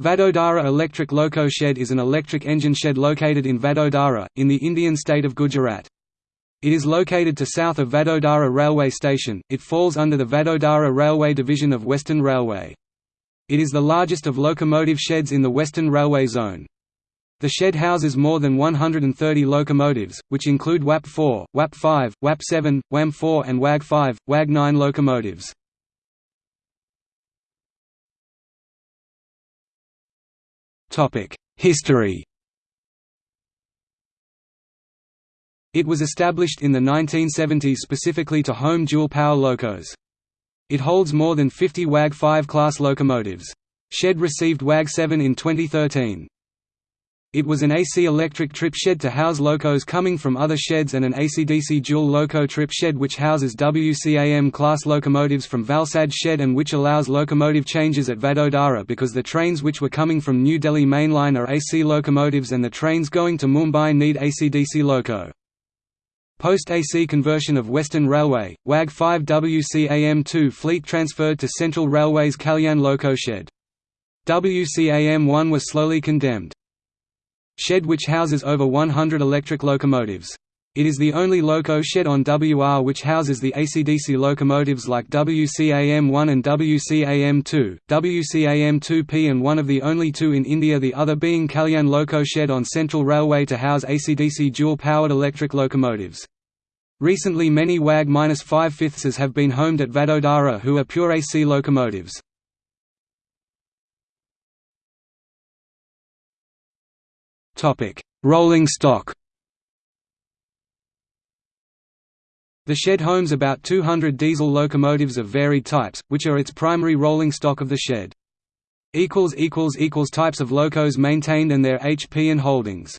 Vadodara Electric Loco Shed is an electric engine shed located in Vadodara, in the Indian state of Gujarat. It is located to south of Vadodara Railway Station, it falls under the Vadodara Railway Division of Western Railway. It is the largest of locomotive sheds in the Western Railway Zone. The shed houses more than 130 locomotives, which include WAP-4, WAP-5, WAP-7, WAM-4 and WAG-5, WAG-9 locomotives. History It was established in the 1970s specifically to home dual-power locos. It holds more than 50 WAG-5 class locomotives. Shed received WAG-7 in 2013. It was an AC electric trip shed to house locos coming from other sheds and an AC-DC dual loco trip shed which houses WCAM class locomotives from Valsad shed and which allows locomotive changes at Vadodara because the trains which were coming from New Delhi mainline are AC locomotives and the trains going to Mumbai need AC-DC loco. Post-AC conversion of Western Railway, WAG 5 WCAM2 fleet transferred to Central Railway's Kalyan loco shed. WCAM1 was slowly condemned. Shed which houses over 100 electric locomotives. It is the only loco shed on WR which houses the AC/DC locomotives like WCAM-1 and WCAM-2, WCAM-2P and one of the only two in India the other being Kalyan Loco Shed on Central Railway to house AC/DC dual-powered electric locomotives. Recently many WAG-5 fifths have been homed at Vadodara who are pure AC locomotives. Rolling stock. The shed homes about 200 diesel locomotives of varied types, which are its primary rolling stock of the shed. Types of locos maintained and their HP and holdings